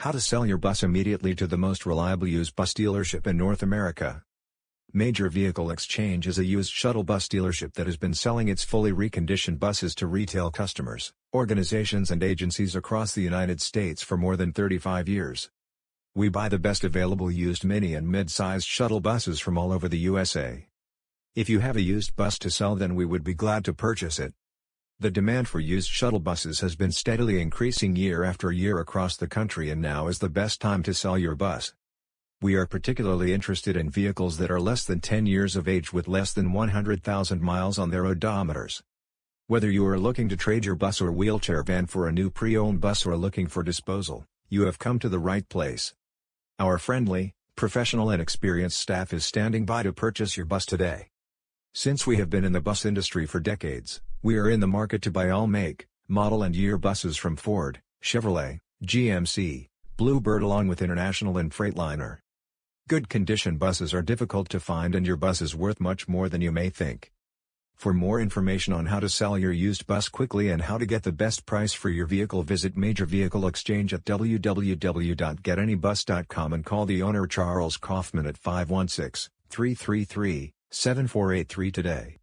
How to sell your bus immediately to the most reliable used bus dealership in North America. Major Vehicle Exchange is a used shuttle bus dealership that has been selling its fully reconditioned buses to retail customers, organizations and agencies across the United States for more than 35 years. We buy the best available used mini and mid-sized shuttle buses from all over the USA. If you have a used bus to sell then we would be glad to purchase it. The demand for used shuttle buses has been steadily increasing year after year across the country and now is the best time to sell your bus. We are particularly interested in vehicles that are less than 10 years of age with less than 100,000 miles on their odometers. Whether you are looking to trade your bus or wheelchair van for a new pre-owned bus or looking for disposal, you have come to the right place. Our friendly, professional and experienced staff is standing by to purchase your bus today. Since we have been in the bus industry for decades, we are in the market to buy all make, model and year buses from Ford, Chevrolet, GMC, Bluebird along with International and Freightliner. Good condition buses are difficult to find and your bus is worth much more than you may think. For more information on how to sell your used bus quickly and how to get the best price for your vehicle visit Major Vehicle Exchange at www.getanybus.com and call the owner Charles Kaufman at 516 333 7483 today.